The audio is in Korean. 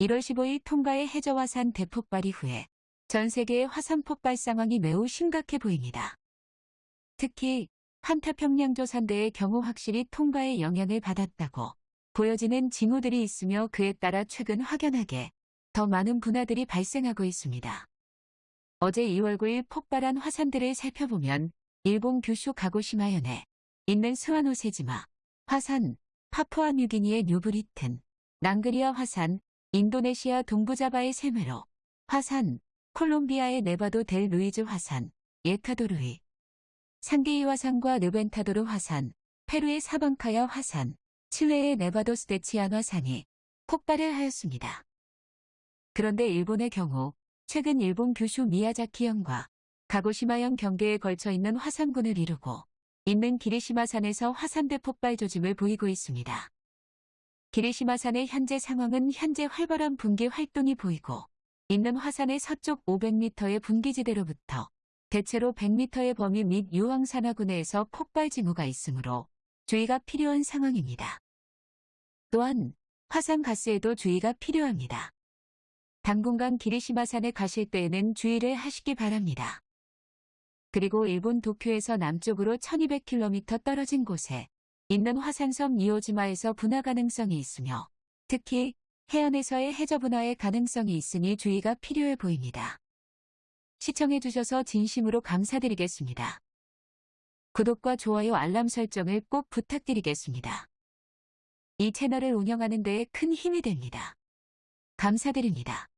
1월 15일 통가의 해저화산 대폭발 이후에 전 세계의 화산 폭발 상황이 매우 심각해 보입니다. 특히 환타평양조산대의 경우 확실히 통가의 영향을 받았다고 보여지는 징후들이 있으며 그에 따라 최근 확연하게 더 많은 분화들이 발생하고 있습니다. 어제 2월 9일 폭발한 화산들을 살펴보면 일본 규슈 가고시마현에 있는 스와노세지마, 화산, 파푸아 뉴기니의 뉴브리튼, 랑길라 화산, 인도네시아 동부자바의 세메로, 화산, 콜롬비아의 네바도 델 루이즈 화산, 에콰도르의, 상게이 화산과 레벤타도르 화산, 페루의 사방카야 화산, 칠레의 네바도스 데 치얀 화산이 폭발을 하였습니다. 그런데 일본의 경우 최근 일본 규슈 미야자키현과 가고시마현 경계에 걸쳐 있는 화산군을 이루고 있는 기리시마 산에서 화산대 폭발 조짐을 보이고 있습니다. 기리시마산의 현재 상황은 현재 활발한 분기 활동이 보이고 있는 화산의 서쪽 500m의 분기지대로부터 대체로 100m의 범위 및 유황산화군해에서 폭발 징후가 있으므로 주의가 필요한 상황입니다. 또한 화산 가스에도 주의가 필요합니다. 당분간 기리시마산에 가실 때에는 주의를 하시기 바랍니다. 그리고 일본 도쿄에서 남쪽으로 1200km 떨어진 곳에 있는 화산섬 이오지마에서 분화 가능성이 있으며 특히 해안에서의 해저 분화의 가능성이 있으니 주의가 필요해 보입니다. 시청해 주셔서 진심으로 감사드리겠습니다. 구독과 좋아요 알람 설정을 꼭 부탁드리겠습니다. 이 채널을 운영하는 데에 큰 힘이 됩니다. 감사드립니다.